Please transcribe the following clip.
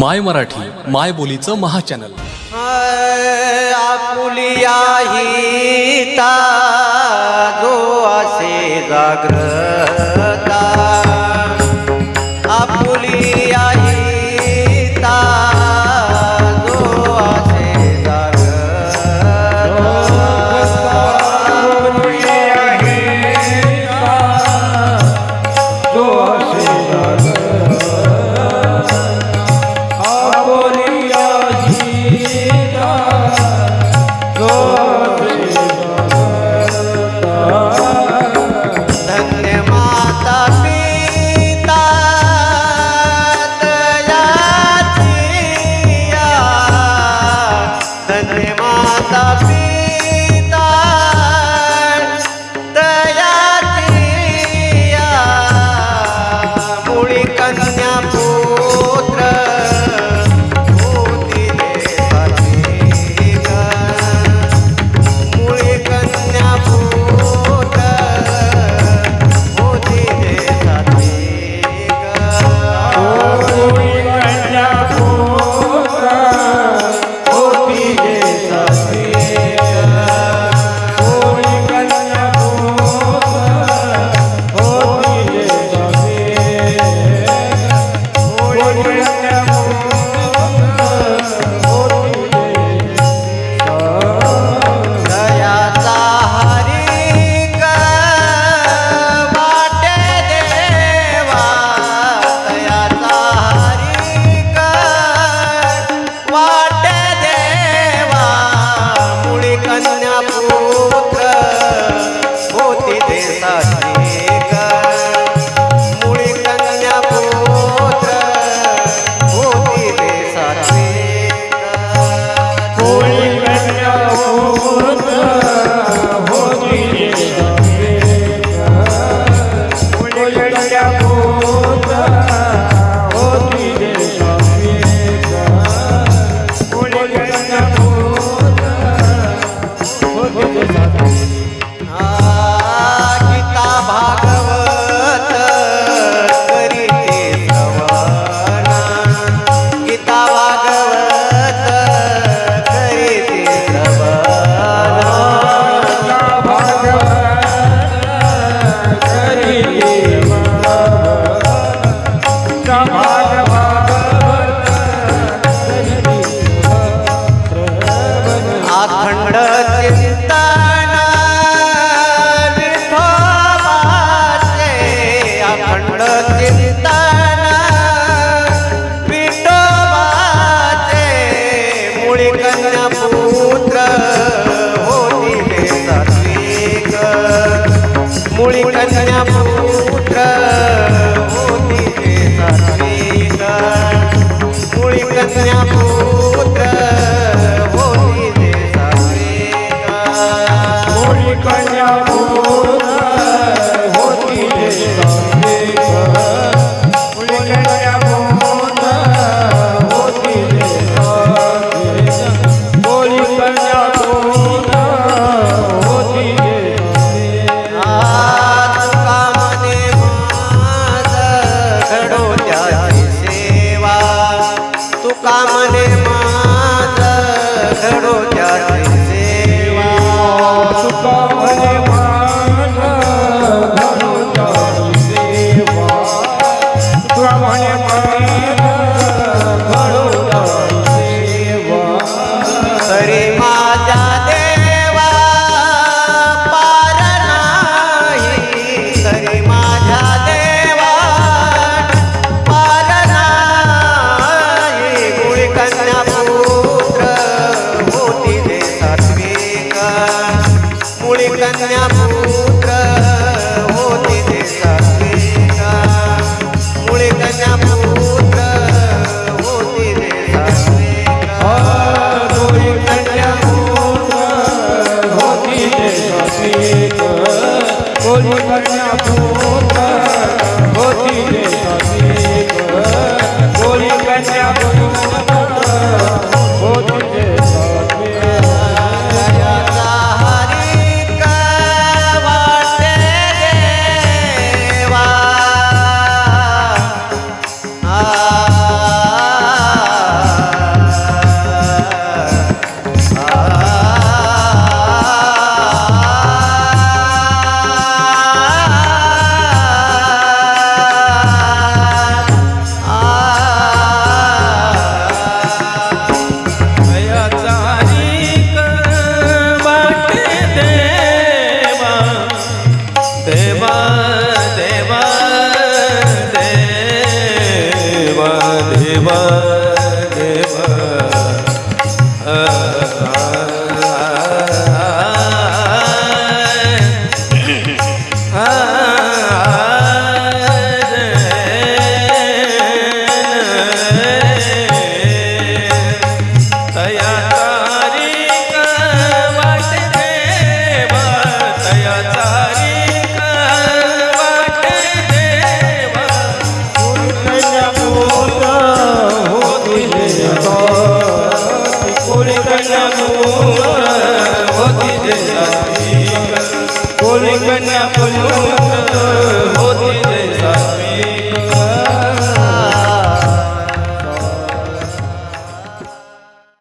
माय मराठी माय बोलीचं महाचॅनल. आपुलिया जो असे जाग्र कीर्तन विठोबाचे मुळी कन्या पुत्र होती सात्विक. मुळी कन्या पुत्र होती सात्विक. मुळी कन्या पुत्र कन्या Deva होती